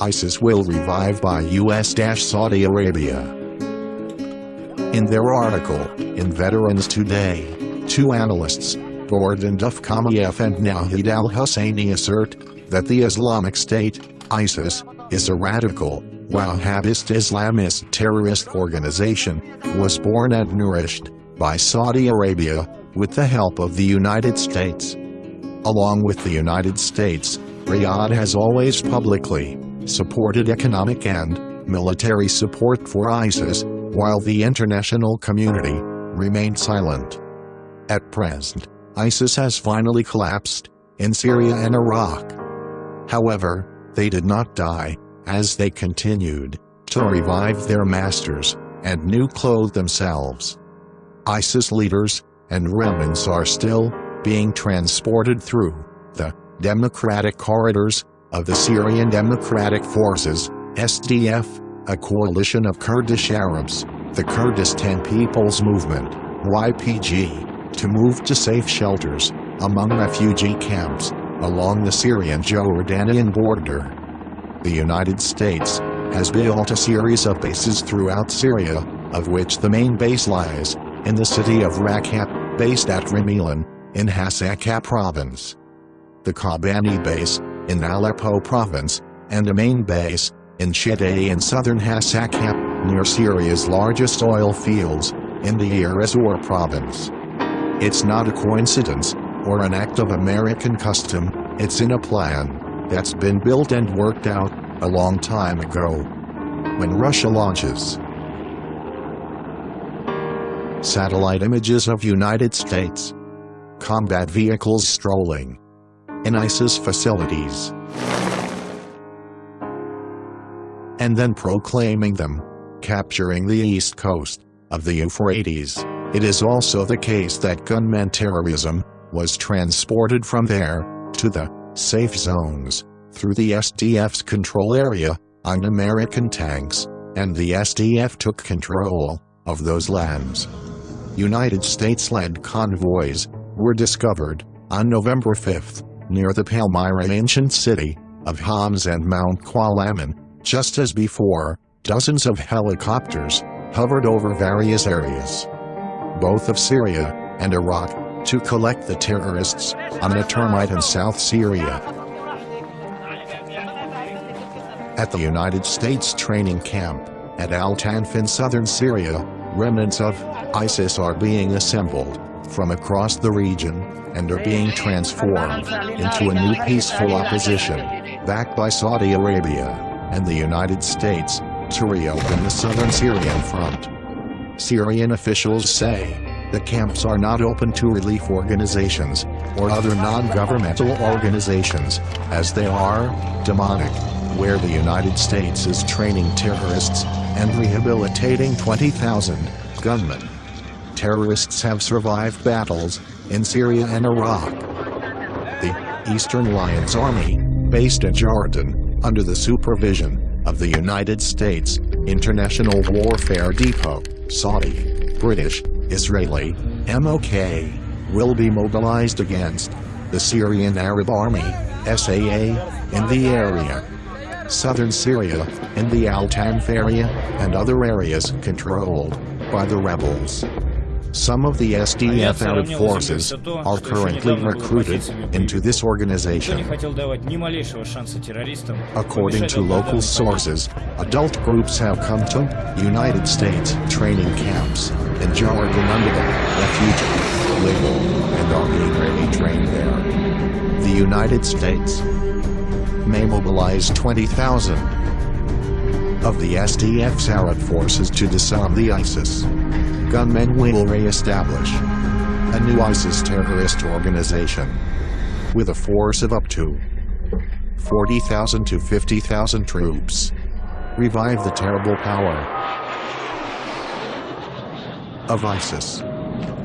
ISIS will revive by US-Saudi Arabia. In their article, in Veterans Today, two analysts, Gordon Duff Kamiev and Nahid al-Husseini assert that the Islamic State, ISIS, is a radical, Wahhabist Islamist terrorist organization, was born and nourished by Saudi Arabia with the help of the United States. Along with the United States, Riyadh has always publicly supported economic and military support for ISIS, while the international community remained silent. At present, ISIS has finally collapsed in Syria and Iraq. However, they did not die, as they continued to revive their masters and new clothe themselves. ISIS leaders and remnants are still being transported through the democratic corridors of the Syrian Democratic Forces, SDF, a coalition of Kurdish Arabs, the Kurdistan People's Movement, YPG, to move to safe shelters among refugee camps along the Syrian-Jordanian border. The United States has built a series of bases throughout Syria, of which the main base lies in the city of Raqqa, based at Rumeilin, in Hasakah province. The Kobani base, in Aleppo province, and a main base, in Shideh in southern Hasakah, near Syria's largest oil fields, in the Irizor province. It's not a coincidence, or an act of American custom, it's in a plan that's been built and worked out a long time ago. When Russia launches satellite images of United States combat vehicles strolling in ISIS facilities and then proclaiming them capturing the east coast of the Euphrates. It is also the case that gunmen terrorism was transported from there to the safe zones through the SDF's control area on American tanks, and the SDF took control of those lands. United States-led convoys were discovered on November 5 near the Palmyra ancient city of Homs and Mount Qalamun, just as before, dozens of helicopters hovered over various areas, both of Syria and Iraq, to collect the terrorists on a termite in South Syria. At the United States training camp at Al Tanf in southern Syria, remnants of ISIS are being assembled from across the region and are being transformed into a new peaceful opposition, backed by Saudi Arabia and the United States, to reopen the southern Syrian front. Syrian officials say the camps are not open to relief organizations or other non-governmental organizations, as they are demonic, where the United States is training terrorists and rehabilitating 20,000 gunmen. Terrorists have survived battles in Syria and Iraq. The Eastern Alliance Army, based at Jordan, under the supervision of the United States International Warfare Depot, Saudi, British, Israeli, MOK, will be mobilized against the Syrian Arab Army, SAA, in the area. Southern Syria, in the Al-Tanf area, and other areas controlled by the rebels. Some of the SDF Arab forces are currently recruited into this organization. According to local sources, adult groups have come to United States training camps in Jordan under the refugee, legal, and are being ready trained there. The United States may mobilize 20,000 of the SDF's Arab forces to disarm the ISIS gunmen will re-establish a new ISIS terrorist organization with a force of up to 40,000 to 50,000 troops. Revive the terrible power of ISIS.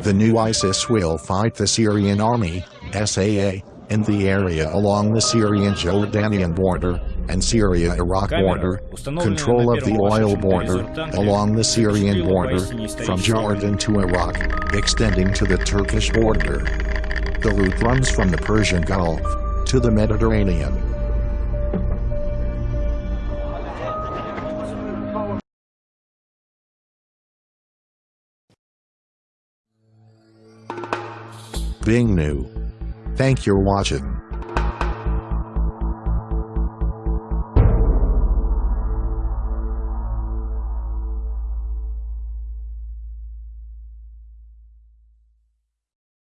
The new ISIS will fight the Syrian army, SAA, in the area along the Syrian-Jordanian border and Syria-Iraq border, control of the oil border along the Syrian border from Jordan to Iraq, extending to the Turkish border. The route runs from the Persian Gulf to the Mediterranean. Being new, Thank you for watching.